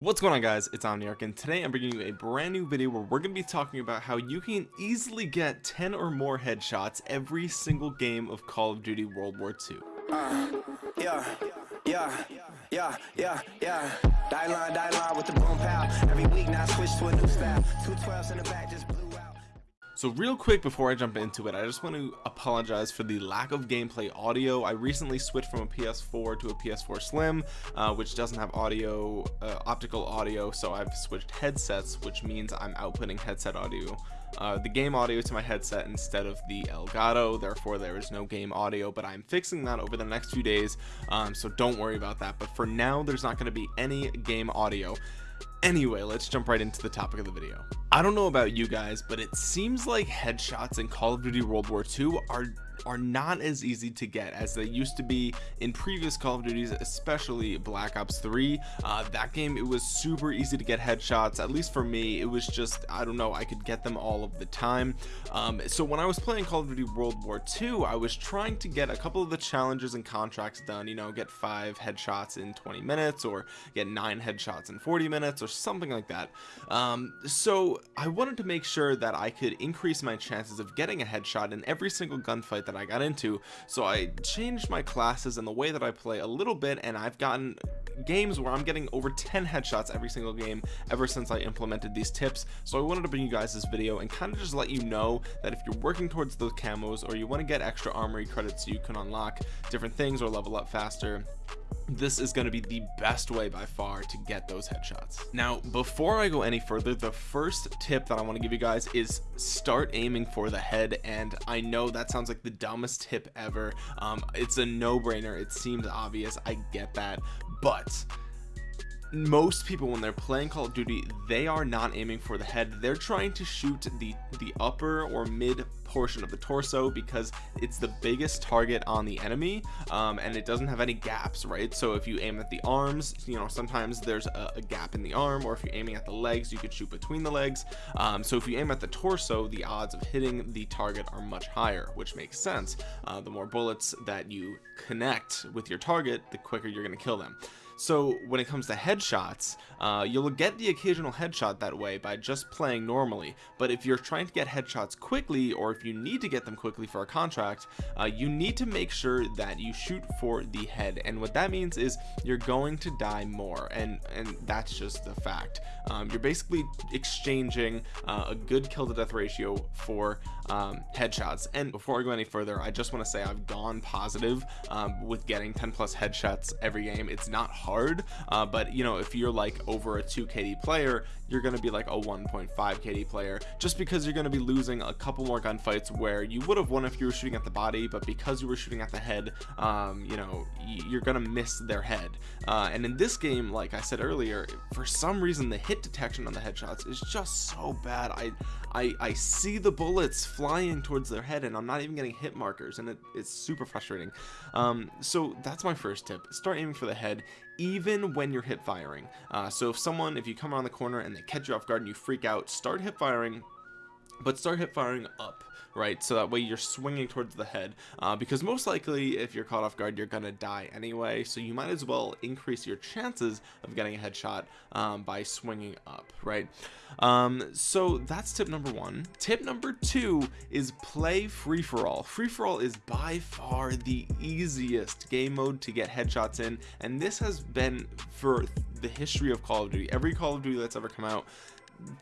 What's going on guys, it's Omniarch and today I'm bringing you a brand new video where we're going to be talking about how you can easily get 10 or more headshots every single game of Call of Duty World War II. Uh, yeah, yeah, yeah, yeah, yeah. Die line, die line with the boom pow. Every week now switch to a new style. Two twelves in the back just. So real quick before I jump into it, I just want to apologize for the lack of gameplay audio. I recently switched from a PS4 to a PS4 Slim, uh, which doesn't have audio, uh, optical audio, so I've switched headsets, which means I'm outputting headset audio. Uh, the game audio to my headset instead of the Elgato therefore there is no game audio but I'm fixing that over the next few days um, so don't worry about that but for now there's not going to be any game audio Anyway, let's jump right into the topic of the video. I don't know about you guys, but it seems like headshots in Call of Duty World War II are are not as easy to get as they used to be in previous Call of Duties, especially Black Ops 3. Uh, that game, it was super easy to get headshots, at least for me. It was just, I don't know, I could get them all of the time. Um, so when I was playing Call of Duty World War 2, I was trying to get a couple of the challenges and contracts done, you know, get five headshots in 20 minutes or get nine headshots in 40 minutes or something like that. Um, so I wanted to make sure that I could increase my chances of getting a headshot in every single gunfight that I got into. So I changed my classes and the way that I play a little bit and I've gotten games where I'm getting over 10 headshots every single game ever since I implemented these tips. So I wanted to bring you guys this video and kind of just let you know that if you're working towards those camos or you want to get extra armory credits so you can unlock different things or level up faster this is going to be the best way by far to get those headshots. Now before i go any further the first tip that i want to give you guys is start aiming for the head and i know that sounds like the dumbest tip ever. Um, it's a no-brainer. It seems obvious. I get that. But most people when they're playing call of duty they are not aiming for the head. They're trying to shoot the the upper or mid portion of the torso because it's the biggest target on the enemy um, and it doesn't have any gaps right? So if you aim at the arms you know sometimes there's a, a gap in the arm or if you're aiming at the legs you could shoot between the legs. Um, so if you aim at the torso the odds of hitting the target are much higher which makes sense. Uh, the more bullets that you connect with your target the quicker you're going to kill them so when it comes to headshots uh, you'll get the occasional headshot that way by just playing normally. But if you're trying to get headshots quickly or if you need to get them quickly for a contract uh, you need to make sure that you shoot for the head. And what that means is you're going to die more and and that's just the fact. Um, you're basically exchanging uh, a good kill to death ratio for um, headshots. And before I go any further I just want to say I've gone positive um, with getting 10 plus headshots every game. It's not hard uh, but you know if you're like over a 2 KD player you're gonna be like a 1.5 KD player just because you're gonna be losing a couple more gunfights where you would have won if you were shooting at the body but because you were shooting at the head um, you know you're gonna miss their head. Uh, and in this game like I said earlier for some reason the hit detection on the headshots is just so bad. I I, I see the bullets flying towards their head and I'm not even getting hit markers and it, it's super frustrating. Um, so that's my first tip. Start aiming for the head even when you're hip firing. Uh, so if someone if you come around the corner and they catch you off guard and you freak out start hip firing but start hip firing up right? So that way you're swinging towards the head uh, because most likely if you're caught off guard you're gonna die anyway. So you might as well increase your chances of getting a headshot um, by swinging up right? Um, so that's tip number one. Tip number two is play free-for-all. Free-for-all is by far the easiest game mode to get headshots in and this has been for the history of Call of Duty. Every Call of Duty that's ever come out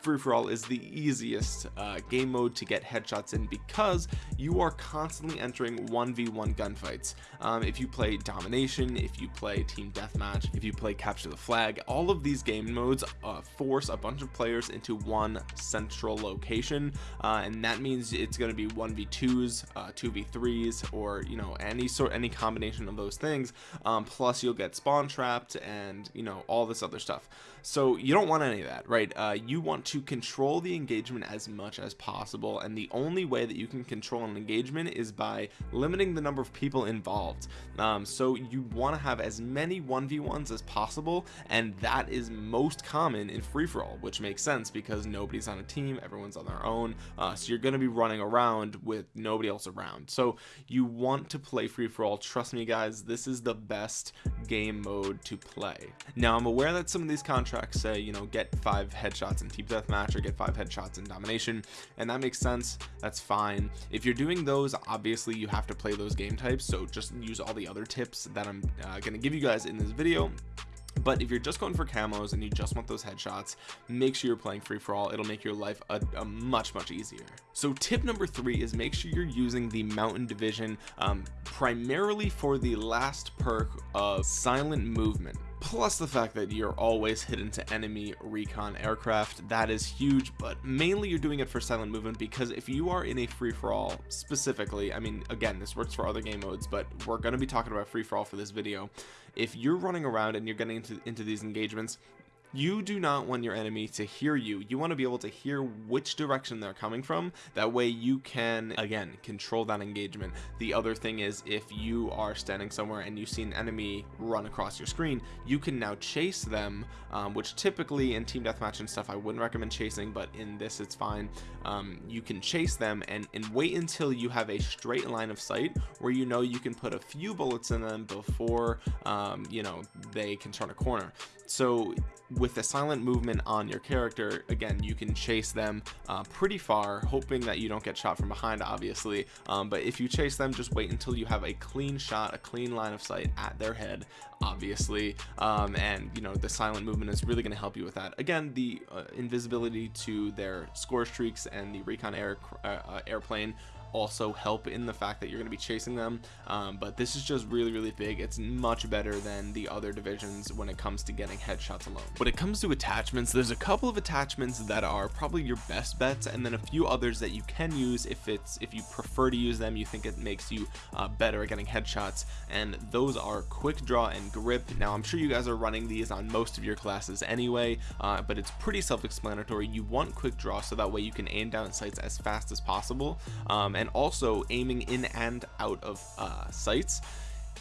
free for all is the easiest uh, game mode to get headshots in because you are constantly entering 1v1 gunfights. Um, if you play domination if you play team deathmatch if you play capture the flag all of these game modes uh, force a bunch of players into one central location uh, and that means it's going to be 1v2s 2v3s uh, or you know any sort any combination of those things. Um, plus you'll get spawn trapped and you know all this other stuff so you don't want any of that right? Uh, you want to control the engagement as much as possible and the only way that you can control an engagement is by limiting the number of people involved. Um, so you want to have as many 1v1s as possible and that is most common in free-for-all which makes sense because nobody's on a team everyone's on their own uh, so you're going to be running around with nobody else around. So you want to play free-for-all. Trust me guys this is the best game mode to play. Now I'm aware that some of these say you know get five headshots in team deathmatch or get five headshots in domination and that makes sense. That's fine. If you're doing those obviously you have to play those game types so just use all the other tips that I'm uh, going to give you guys in this video. But if you're just going for camos and you just want those headshots make sure you're playing free for all it'll make your life a, a much much easier. So tip number three is make sure you're using the mountain division um, primarily for the last perk of silent movement plus the fact that you're always hidden to enemy recon aircraft that is huge but mainly you're doing it for silent movement because if you are in a free-for-all specifically I mean again this works for other game modes but we're going to be talking about free-for-all for this video. If you're running around and you're getting into, into these engagements you do not want your enemy to hear you. You want to be able to hear which direction they're coming from. That way you can again control that engagement. The other thing is if you are standing somewhere and you see an enemy run across your screen you can now chase them um, which typically in team deathmatch and stuff I wouldn't recommend chasing but in this it's fine. Um, you can chase them and and wait until you have a straight line of sight where you know you can put a few bullets in them before um, you know they can turn a corner so with the silent movement on your character again you can chase them uh, pretty far hoping that you don't get shot from behind obviously. Um, but if you chase them just wait until you have a clean shot a clean line of sight at their head obviously. Um, and you know the silent movement is really going to help you with that. Again the uh, invisibility to their score streaks and the recon air uh, uh airplane also help in the fact that you're going to be chasing them um, but this is just really really big. It's much better than the other divisions when it comes to getting headshots alone. When it comes to attachments there's a couple of attachments that are probably your best bets and then a few others that you can use if it's if you prefer to use them you think it makes you uh, better at getting headshots and those are quick draw and grip. Now I'm sure you guys are running these on most of your classes anyway uh, but it's pretty self-explanatory. You want quick draw so that way you can aim down sights as fast as possible um, and also aiming in and out of uh, sights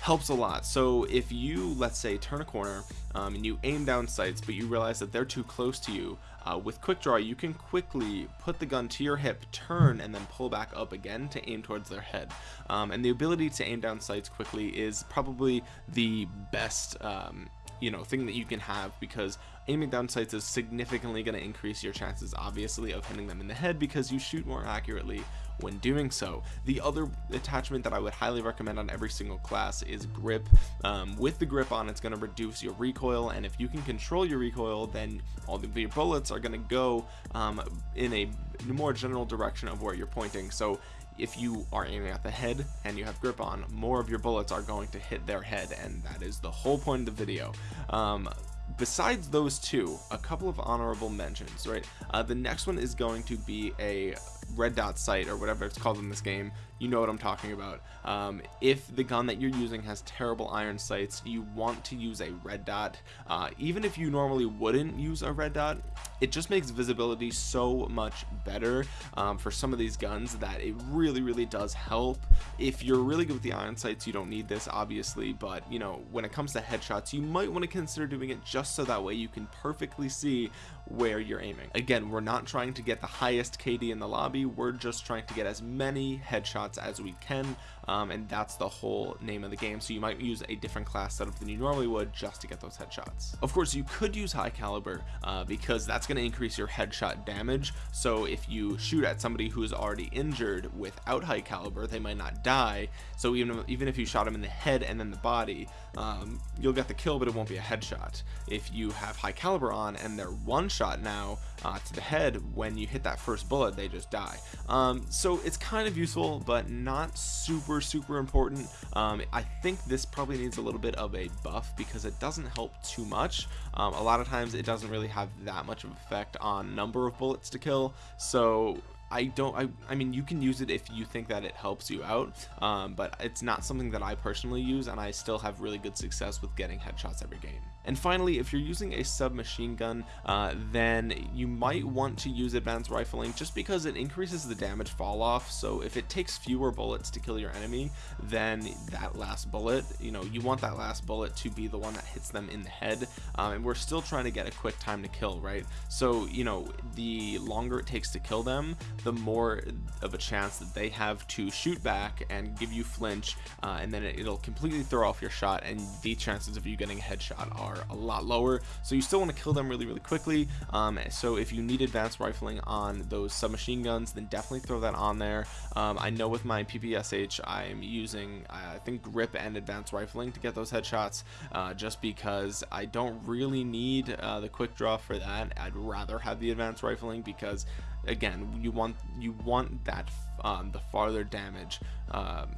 helps a lot. So if you let's say turn a corner um, and you aim down sights but you realize that they're too close to you uh, with quick draw you can quickly put the gun to your hip turn and then pull back up again to aim towards their head. Um, and the ability to aim down sights quickly is probably the best um, you know thing that you can have because aiming down sights is significantly going to increase your chances obviously of hitting them in the head because you shoot more accurately when doing so. The other attachment that I would highly recommend on every single class is grip. Um, with the grip on it's going to reduce your recoil and if you can control your recoil then all of your bullets are going to go um, in a more general direction of where you're pointing. So if you are aiming at the head and you have grip on more of your bullets are going to hit their head and that is the whole point of the video. Um, besides those two a couple of honorable mentions right? Uh, the next one is going to be a red dot sight or whatever it's called in this game you know what I'm talking about. Um, if the gun that you're using has terrible iron sights you want to use a red dot. Uh, even if you normally wouldn't use a red dot it just makes visibility so much better um, for some of these guns that it really really does help. If you're really good with the iron sights you don't need this obviously but you know when it comes to headshots you might want to consider doing it just so that way you can perfectly see where you're aiming. Again we're not trying to get the highest KD in the lobby we're just trying to get as many headshots as we can um, and that's the whole name of the game. So you might use a different class setup than you normally would just to get those headshots. Of course you could use high caliber uh, because that's going to increase your headshot damage. So if you shoot at somebody who's already injured without high caliber they might not die. So even even if you shot him in the head and then the body um, you'll get the kill but it won't be a headshot. If you have high caliber on and they're one shot now uh, to the head when you hit that first bullet they just die. Um, so it's kind of useful but not super super important. Um, I think this probably needs a little bit of a buff because it doesn't help too much. Um, a lot of times it doesn't really have that much of effect on number of bullets to kill. So I don't I, I mean you can use it if you think that it helps you out um, but it's not something that I personally use and I still have really good success with getting headshots every game. And finally if you're using a submachine gun uh, then you might want to use advanced rifling just because it increases the damage fall off. So if it takes fewer bullets to kill your enemy then that last bullet you know you want that last bullet to be the one that hits them in the head um, and we're still trying to get a quick time to kill right? So you know the longer it takes to kill them the more of a chance that they have to shoot back and give you flinch uh, and then it, will completely throw off your shot and the chances of you getting a headshot are a lot lower. So you still want to kill them really really quickly um, so if you need advanced rifling on those submachine guns then definitely throw that on there. Um, I know with my PPSH I'm using I think grip and advanced rifling to get those headshots uh, just because I don't really need uh, the quick draw for that. I'd rather have the advanced rifling because again you want you want that um, the farther damage um,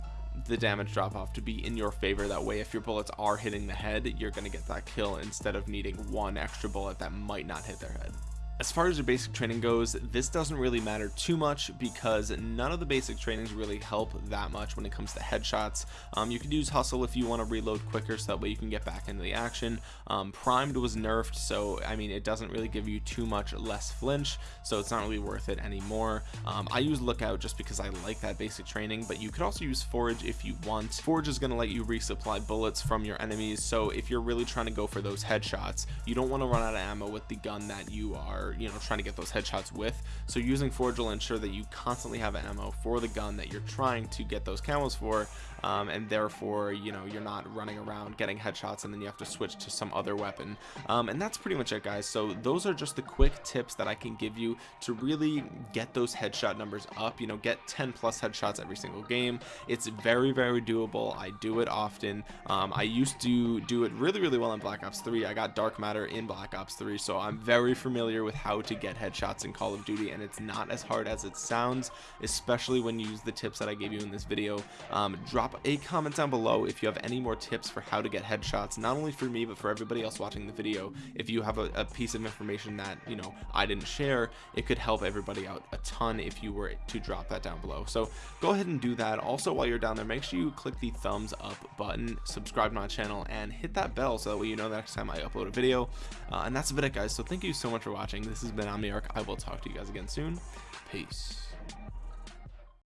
the damage drop off to be in your favor. That way if your bullets are hitting the head you're going to get that kill instead of needing one extra bullet that might not hit their head as far as your basic training goes, this doesn't really matter too much because none of the basic trainings really help that much when it comes to headshots. Um, you could use hustle if you want to reload quicker so that way you can get back into the action. Um, primed was nerfed so I mean it doesn't really give you too much less flinch so it's not really worth it anymore. Um, I use lookout just because I like that basic training but you could also use forage if you want. Forage is going to let you resupply bullets from your enemies so if you're really trying to go for those headshots you don't want to run out of ammo with the gun that you you know trying to get those headshots with. So using forge will ensure that you constantly have ammo for the gun that you're trying to get those camos for um, and therefore you know you're not running around getting headshots and then you have to switch to some other weapon. Um, and that's pretty much it guys. So those are just the quick tips that I can give you to really get those headshot numbers up you know get 10 plus headshots every single game. It's very very doable. I do it often. Um, I used to do it really really well in Black Ops 3 I got dark matter in Black Ops 3 so I'm very familiar with how to get headshots in Call of Duty and it's not as hard as it sounds especially when you use the tips that I gave you in this video. Um, drop a comment down below if you have any more tips for how to get headshots not only for me but for everybody else watching the video. If you have a, a piece of information that you know I didn't share it could help everybody out a ton if you were to drop that down below. So go ahead and do that. Also while you're down there make sure you click the thumbs up button subscribe to my channel and hit that bell so that way you know the next time I upload a video. Uh, and that's about it guys. So thank you so much for watching this has been Omniarch. I will talk to you guys again soon. Peace.